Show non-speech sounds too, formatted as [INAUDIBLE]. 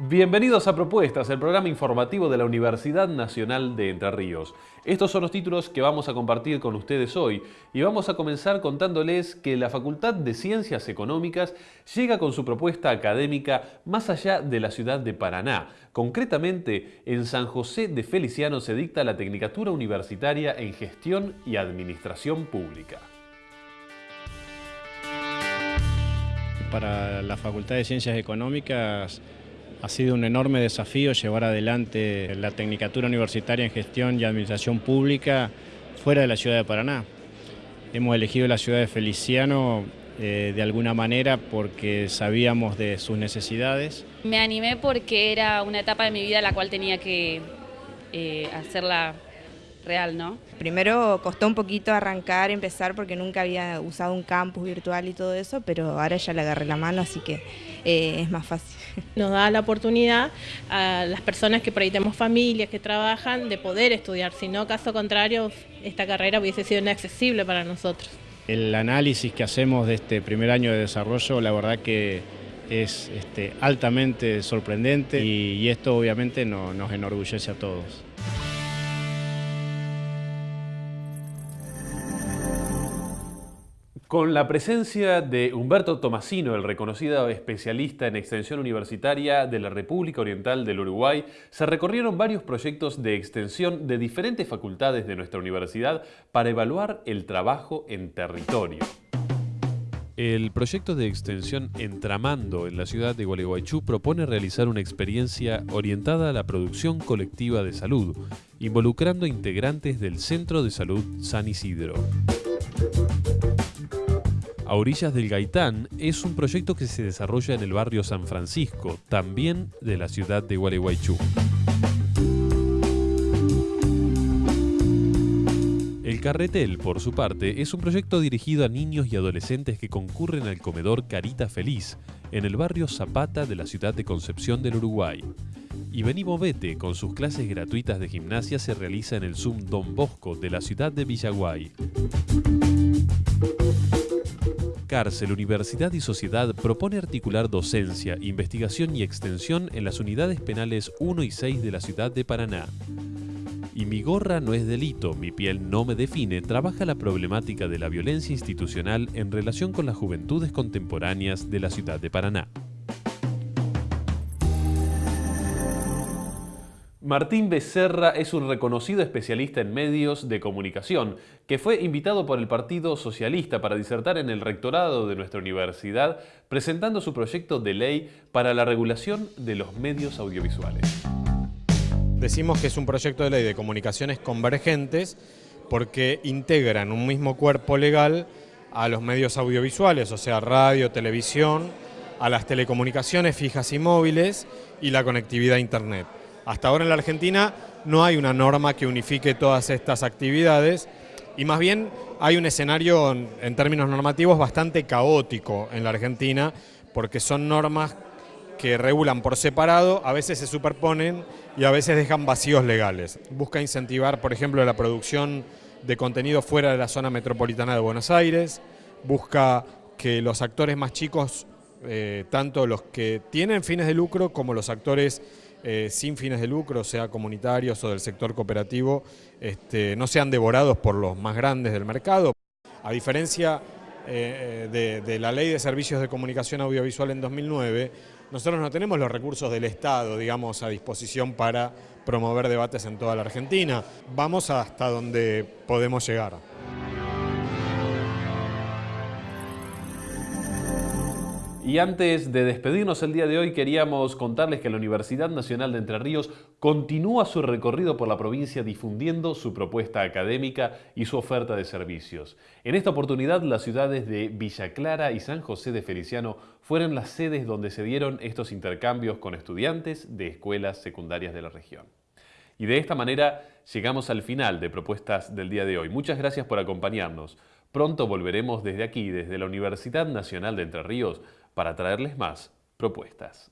Bienvenidos a Propuestas, el programa informativo de la Universidad Nacional de Entre Ríos. Estos son los títulos que vamos a compartir con ustedes hoy y vamos a comenzar contándoles que la Facultad de Ciencias Económicas llega con su propuesta académica más allá de la ciudad de Paraná. Concretamente, en San José de Feliciano se dicta la Tecnicatura Universitaria en Gestión y Administración Pública. Para la Facultad de Ciencias Económicas ha sido un enorme desafío llevar adelante la Tecnicatura Universitaria en Gestión y Administración Pública fuera de la ciudad de Paraná. Hemos elegido la ciudad de Feliciano eh, de alguna manera porque sabíamos de sus necesidades. Me animé porque era una etapa de mi vida la cual tenía que eh, hacerla real, ¿no? Primero costó un poquito arrancar, empezar, porque nunca había usado un campus virtual y todo eso, pero ahora ya le agarré la mano, así que eh, es más fácil. [LAUGHS] Nos da la oportunidad a las personas que por ahí tenemos familias, que trabajan, de poder estudiar, si no, caso contrario, esta carrera hubiese sido inaccesible para nosotros. El análisis que hacemos de este primer año de desarrollo, la verdad que es este, altamente sorprendente y, esto obviamente nos enorgullece a todos. Con la presencia de Humberto Tomasino, el reconocido especialista en extensión universitaria de la República Oriental del Uruguay, se recorrieron varios proyectos de extensión de diferentes facultades de nuestra universidad para evaluar el trabajo en territorio. El proyecto de extensión Entramando en la ciudad de Gualeguaychú propone realizar una experiencia orientada a la producción colectiva de salud, involucrando integrantes del Centro de Salud San Isidro. A orillas del Gaitán es un proyecto que se desarrolla en el barrio San Francisco, también de la ciudad de Gualeguaychú. El Carretel, por su parte, es un proyecto dirigido a niños y adolescentes que concurren al comedor Carita Feliz, en el barrio Zapata de la ciudad de Concepción del Uruguay. Y Vení Movete, con sus clases gratuitas de gimnasia, se realiza en el Zoom Don Bosco de la ciudad de Villaguay. Cárcel, Universidad y Sociedad propone articular docencia, investigación y extensión en las unidades penales 1 y 6 de la ciudad de Paraná. Y mi gorra no es delito, mi piel no me define, trabaja la problemática de la violencia institucional en relación con las juventudes contemporáneas de la ciudad de Paraná. Martín Becerra es un reconocido especialista en medios de comunicación que fue invitado por el Partido Socialista para disertar en el rectorado de nuestra universidad presentando su proyecto de ley para la regulación de los medios audiovisuales. Decimos que es un proyecto de ley de comunicaciones convergentes porque integran un mismo cuerpo legal a los medios audiovisuales, o sea, radio, televisión, a las telecomunicaciones fijas y móviles y la conectividad a Internet. Hasta ahora en la Argentina no hay una norma que unifique todas estas actividades y más bien hay un escenario en términos normativos bastante caótico en la Argentina porque son normas que regulan por separado, a veces se superponen y a veces dejan vacíos legales. Busca incentivar, por ejemplo, la producción de contenido fuera de la zona metropolitana de Buenos Aires, busca que los actores más chicos, eh, tanto los que tienen fines de lucro como los actores eh, sin fines de lucro, sea comunitarios o del sector cooperativo, este, no sean devorados por los más grandes del mercado. A diferencia eh, de, de, la Ley de Servicios de Comunicación Audiovisual en 2009, nosotros no tenemos los recursos del Estado, digamos, a disposición para promover debates en toda la Argentina. Vamos hasta donde podemos llegar. Y antes de despedirnos el día de hoy, queríamos contarles que la Universidad Nacional de Entre Ríos continúa su recorrido por la provincia difundiendo su propuesta académica y su oferta de servicios. En esta oportunidad, las ciudades de Villa Clara y San José de Feliciano fueron las sedes donde se dieron estos intercambios con estudiantes de escuelas secundarias de la región. Y de esta manera llegamos al final de propuestas del día de hoy. Muchas gracias por acompañarnos. Pronto volveremos desde aquí, desde la Universidad Nacional de Entre Ríos, para traerles más propuestas.